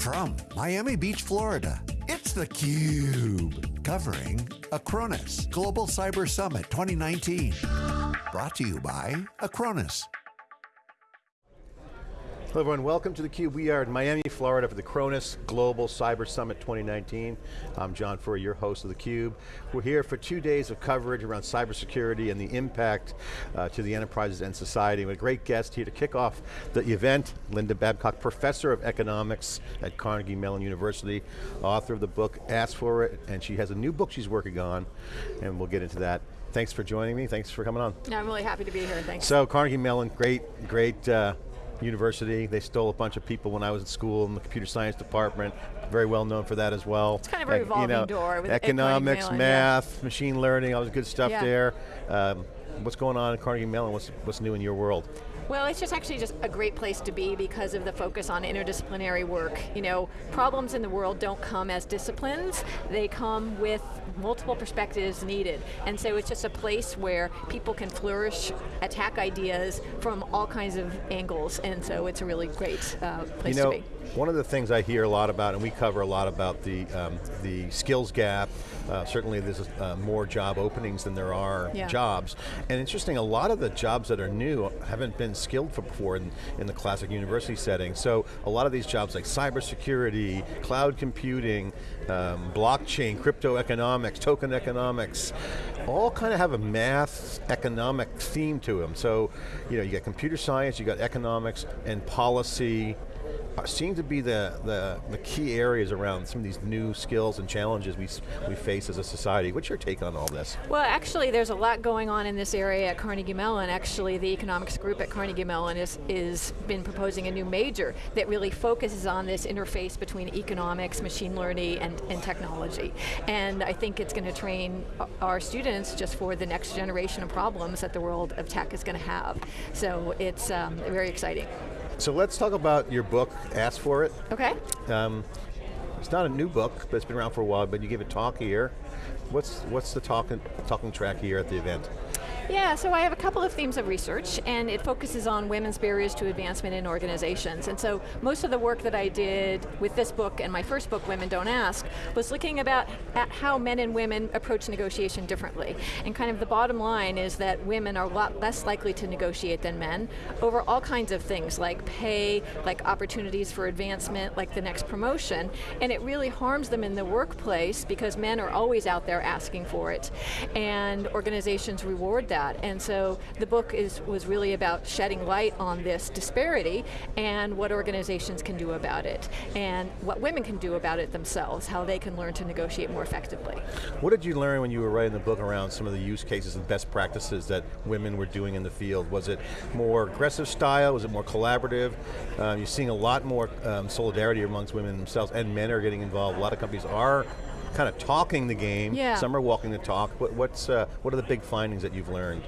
From Miami Beach, Florida, it's theCUBE. Covering Acronis Global Cyber Summit 2019. Brought to you by Acronis. Hello everyone, welcome to theCUBE. We are in Miami, Florida for the Acronis Global Cyber Summit 2019. I'm John Furrier, your host of theCUBE. We're here for two days of coverage around cybersecurity and the impact uh, to the enterprises and society. We have a great guest here to kick off the event, Linda Babcock, Professor of Economics at Carnegie Mellon University, author of the book Ask For It, and she has a new book she's working on, and we'll get into that. Thanks for joining me, thanks for coming on. No, I'm really happy to be here, thanks. So Carnegie Mellon, great, great uh, university. They stole a bunch of people when I was in school in the computer science department. Very well known for that as well. It's kind of a revolving you know, door. With economics, math, yeah. machine learning, all the good stuff yeah. there. Um, what's going on at Carnegie Mellon? What's, what's new in your world? Well, it's just actually just a great place to be because of the focus on interdisciplinary work. You know, problems in the world don't come as disciplines, they come with multiple perspectives needed. And so it's just a place where people can flourish, attack ideas from all kinds of angles, and so it's a really great uh, place you know, to be. One of the things I hear a lot about, and we cover a lot about the, um, the skills gap, uh, certainly there's uh, more job openings than there are yeah. jobs. And interesting, a lot of the jobs that are new haven't been skilled for before in, in the classic university setting. So a lot of these jobs like cybersecurity, cloud computing, um, blockchain, crypto economics, token economics, all kind of have a math economic theme to them. So, you know, you got computer science, you got economics and policy, seem to be the, the, the, key areas around some of these new skills and challenges we, we face as a society. What's your take on all this? Well, actually, there's a lot going on in this area at Carnegie Mellon. Actually, the economics group at Carnegie Mellon is, is been proposing a new major that really focuses on this interface between economics, machine learning, and, and technology. And I think it's going to train our students just for the next generation of problems that the world of tech is going to have. So it's um, very exciting. So let's talk about your book, Ask For It. Okay. Um, it's not a new book, but it's been around for a while, but you give a talk here. What's, what's the talking, talking track here at the event? Yeah, so I have a couple of themes of research, and it focuses on women's barriers to advancement in organizations. And so most of the work that I did with this book and my first book, Women Don't Ask, was looking about at how men and women approach negotiation differently. And kind of the bottom line is that women are a lot less likely to negotiate than men over all kinds of things like pay, like opportunities for advancement, like the next promotion, and it really harms them in the workplace because men are always out there asking for it. And organizations reward that that. And so the book is was really about shedding light on this disparity and what organizations can do about it, and what women can do about it themselves, how they can learn to negotiate more effectively. What did you learn when you were writing the book around some of the use cases and best practices that women were doing in the field? Was it more aggressive style? Was it more collaborative? Um, you're seeing a lot more um, solidarity amongst women themselves, and men are getting involved. A lot of companies are kind of talking the game, yeah. some are walking the talk. What, what's, uh, what are the big findings that you've learned?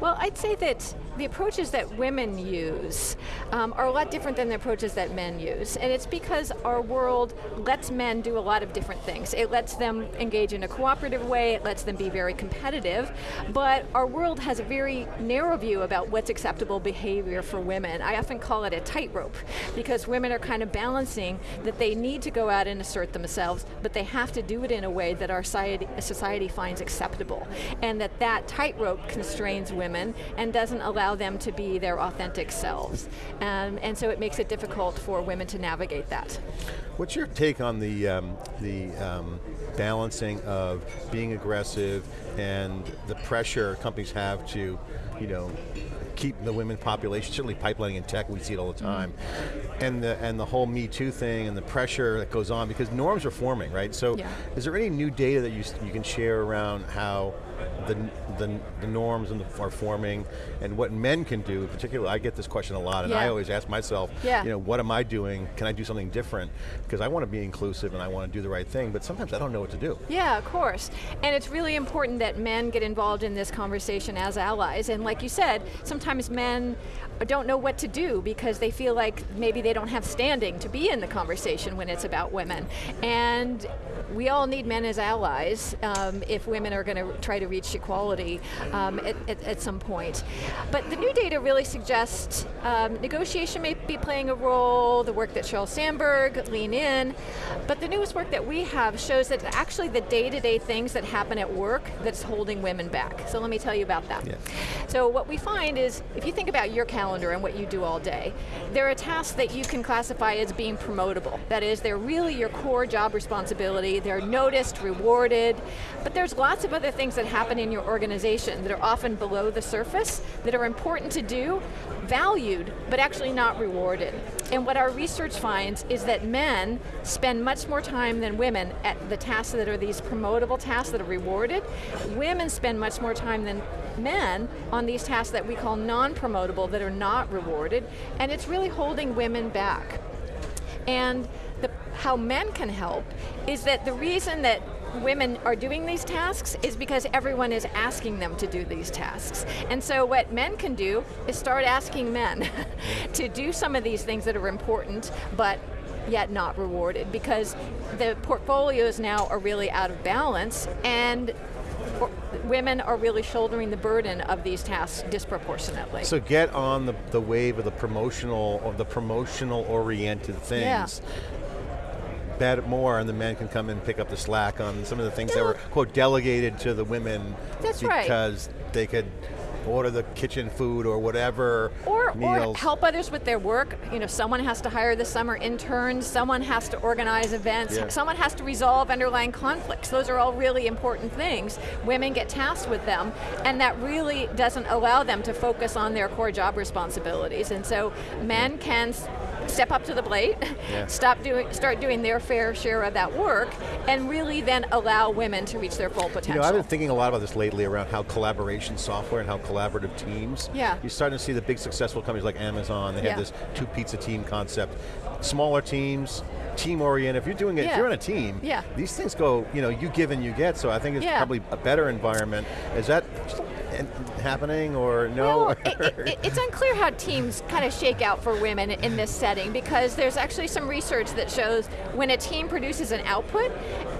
Well, I'd say that the approaches that women use um, are a lot different than the approaches that men use. And it's because our world lets men do a lot of different things. It lets them engage in a cooperative way, it lets them be very competitive, but our world has a very narrow view about what's acceptable behavior for women. I often call it a tightrope, because women are kind of balancing that they need to go out and assert themselves, but they have to do it in a way that our society, society finds acceptable. And that that tightrope constrains women women and doesn't allow them to be their authentic selves. Um, and so it makes it difficult for women to navigate that. What's your take on the, um, the um, balancing of being aggressive and the pressure companies have to, you know, keep the women population, certainly pipelining in tech, we see it all the time. Mm. And the and the whole Me Too thing and the pressure that goes on because norms are forming, right? So yeah. is there any new data that you, you can share around how the, the, the norms and the, are forming and what men can do, particularly I get this question a lot and yeah. I always ask myself, yeah. you know, what am I doing? Can I do something different? Because I want to be inclusive and I want to do the right thing, but sometimes I don't know what to do. Yeah, of course. And it's really important that men get involved in this conversation as allies. And like you said, sometimes men don't know what to do because they feel like maybe they don't have standing to be in the conversation when it's about women. And we all need men as allies um, if women are going to try to reach equality um, at, at, at, some point. But the new data really suggests um, negotiation may be playing a role, the work that Sheryl Sandberg, Lean In, but the newest work that we have shows that actually the day-to-day -day things that happen at work that's holding women back. So let me tell you about that. Yeah. So what we find is, if you think about your calendar and what you do all day, there are tasks that you can classify as being promotable. That is, they're really your core job responsibility, they're noticed, rewarded, but there's lots of other things that happen in your organization that are often below the surface, that are important to do, valued, but actually not rewarded. And what our research finds is that men spend much more time than women at the tasks that are these promotable tasks that are rewarded. Women spend much more time than men on these tasks that we call non-promotable that are not rewarded, and it's really holding women back. And the, how men can help is that the reason that women are doing these tasks is because everyone is asking them to do these tasks. And so what men can do is start asking men to do some of these things that are important, but yet not rewarded because the portfolios now are really out of balance and women are really shouldering the burden of these tasks disproportionately. So get on the, the wave of the promotional, of the promotional oriented things. Yeah bet more and the men can come and pick up the slack on some of the things yeah. that were, quote, delegated to the women That's because right. they could order the kitchen food or whatever or, meals. Or help others with their work. You know, someone has to hire the summer interns, someone has to organize events, yeah. someone has to resolve underlying conflicts. Those are all really important things. Women get tasked with them, and that really doesn't allow them to focus on their core job responsibilities. And so men can step up to the plate, yeah. stop doing, start doing their fair share of that work, and really then allow women to reach their full potential. You know, I've been thinking a lot about this lately around how collaboration software and how collaborative teams. Yeah. You're starting to see the big successful companies like Amazon, they yeah. have this two pizza team concept. Smaller teams, team oriented, if you're doing it, yeah. if you're on a team, yeah. these things go, you know, you give and you get, so I think it's yeah. probably a better environment. Is that happening or no? Well, it, it, it's unclear how teams kind of shake out for women in this setting because there's actually some research that shows when a team produces an output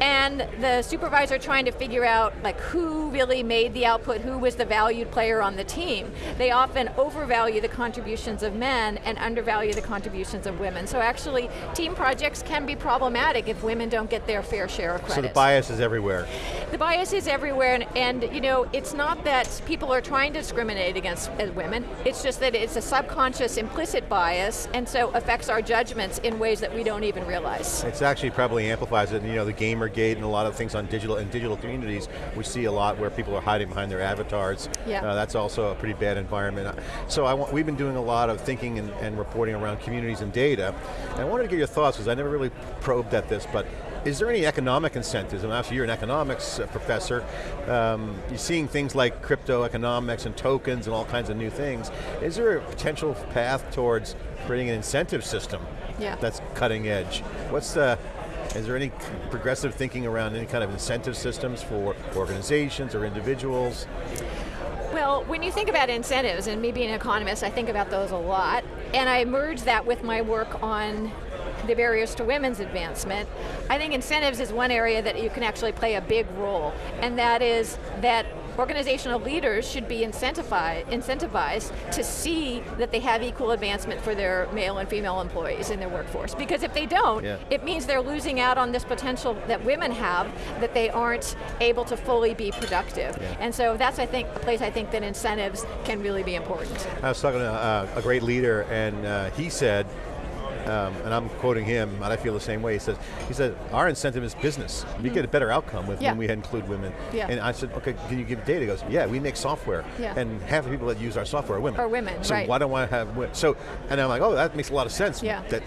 and the supervisor trying to figure out like who really made the output, who was the valued player on the team, they often overvalue the contributions of men and undervalue the contributions of women. So actually, team projects can be problematic if women don't get their fair share of credit. So the bias is everywhere. The bias is everywhere, and, and you know, it's not that people are trying to discriminate against women, it's just that it's a subconscious implicit bias, and so affects our judgments in ways that we don't even realize. It's actually probably amplifies it, you know, the Gamergate and a lot of things on digital, and digital communities, we see a lot where people are hiding behind their avatars. Yeah. Uh, that's also a pretty bad environment. So I want, we've been doing a lot of thinking and, and reporting around communities and data, and I wanted to get your thoughts, because I never really probed at this, but is there any economic incentives? And actually you're an economics uh, professor. Um, you're seeing things like crypto economics and tokens and all kinds of new things. Is there a potential path towards creating an incentive system yeah. that's cutting edge? What's the, is there any progressive thinking around any kind of incentive systems for organizations or individuals? Well, when you think about incentives, and me being an economist, I think about those a lot, and I merge that with my work on the barriers to women's advancement, I think incentives is one area that you can actually play a big role, and that is that organizational leaders should be incentivized, incentivized to see that they have equal advancement for their male and female employees in their workforce. Because if they don't, yeah. it means they're losing out on this potential that women have that they aren't able to fully be productive. Yeah. And so that's, I think, a place I think that incentives can really be important. I was talking to uh, a great leader and uh, he said, um, and I'm quoting him, and I feel the same way. He says, he said, our incentive is business. We mm get a better outcome with yeah. when we include women. Yeah. And I said, okay, can you give data? He goes, yeah, we make software, yeah. and half the people that use our software are women. Are women, so right. why don't I have women? So, and I'm like, oh, that makes a lot of sense. Yeah. That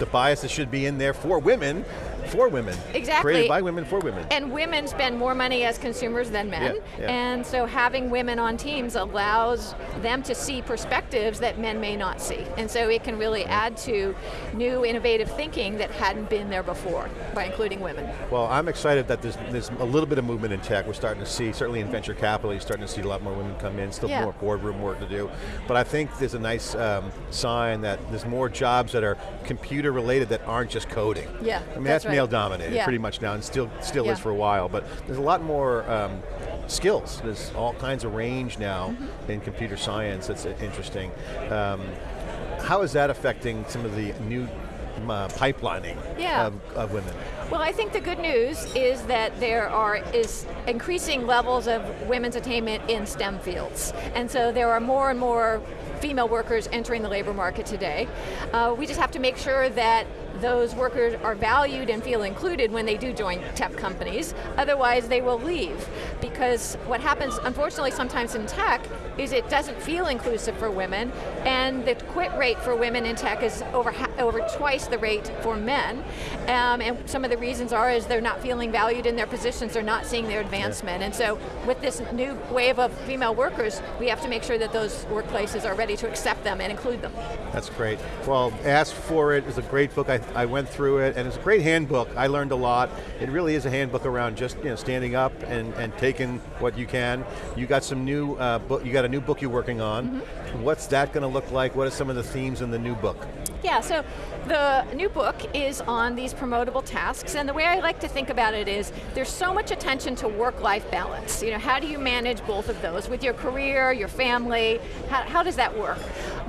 the biases should be in there for women, for women. Exactly. Created by women, for women. And women spend more money as consumers than men, yeah, yeah. and so having women on teams allows them to see perspectives that men may not see. And so it can really add to new innovative thinking that hadn't been there before, by including women. Well, I'm excited that there's, there's a little bit of movement in tech. We're starting to see, certainly in venture capital, you're starting to see a lot more women come in, still yeah. more boardroom work to do. But I think there's a nice um, sign that there's more jobs that are computer related that aren't just coding. Yeah, I mean, that's, that's right. male dominated yeah. pretty much now, and still still yeah. is for a while, but there's a lot more um, skills. There's all kinds of range now in computer science that's uh, interesting. Um, how is that affecting some of the new uh, pipelining Yeah. of, of women? Well, I think the good news is that there are is increasing levels of women's attainment in STEM fields, and so there are more and more female workers entering the labor market today. Uh, we just have to make sure that those workers are valued and feel included when they do join tech companies. Otherwise, they will leave because what happens, unfortunately, sometimes in tech is it doesn't feel inclusive for women, and the quit rate for women in tech is over over twice the rate for men. Um, and some of the reasons are is they're not feeling valued in their positions, they're not seeing their advancement. And so, with this new wave of female workers, we have to make sure that those workplaces are ready to accept them and include them. That's great. Well, Ask for It is a great book. I, I went through it, and it's a great handbook. I learned a lot. It really is a handbook around just you know standing up and, and taking what you can. You got some new uh, book. You got a new book you're working on. What's that going to look like? What are some of the themes in the new book? Yeah, so the new book is on these promotable tasks, and the way I like to think about it is there's so much attention to work-life balance. You know, how do you manage both of those with your career, your family? How, how does that work?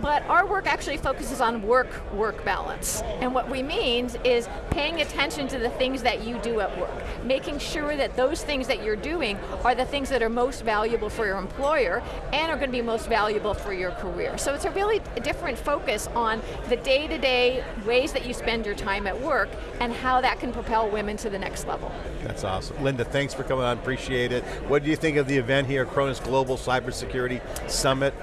But our work actually focuses on work-work balance, and what we mean is paying attention to the things that you do at work, making sure that those things that you're doing are the things that are most valuable for your employer and are going to be most valuable for your career. So it's a really different focus on the day-to-day ways that you spend your time at work and how that can propel women to the next level. That's awesome. Linda, thanks for coming on, appreciate it. What do you think of the event here, Acronis Global Cybersecurity Summit?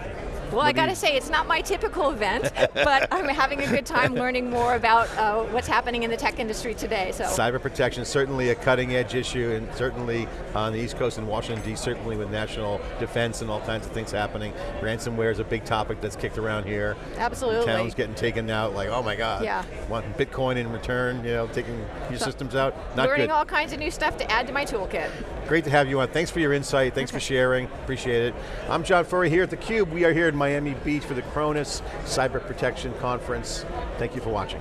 Well, I got to say, it's not my typical event, but I'm having a good time learning more about uh, what's happening in the tech industry today. So. Cyber protection, certainly a cutting edge issue, and certainly on the East Coast in Washington, D.C., certainly with national defense and all kinds of things happening. Ransomware is a big topic that's kicked around here. Absolutely. The Towns getting taken out, like, oh my God. Yeah. Wanting Bitcoin in return, you know, taking your So, systems out. Not Learning good. all kinds of new stuff to add to my toolkit. Great to have you on. Thanks for your insight. Thanks for sharing. Appreciate it. I'm John Furrier here at theCUBE. We are here in Miami Beach for the Acronis Cyber Protection Conference. Thank you for watching.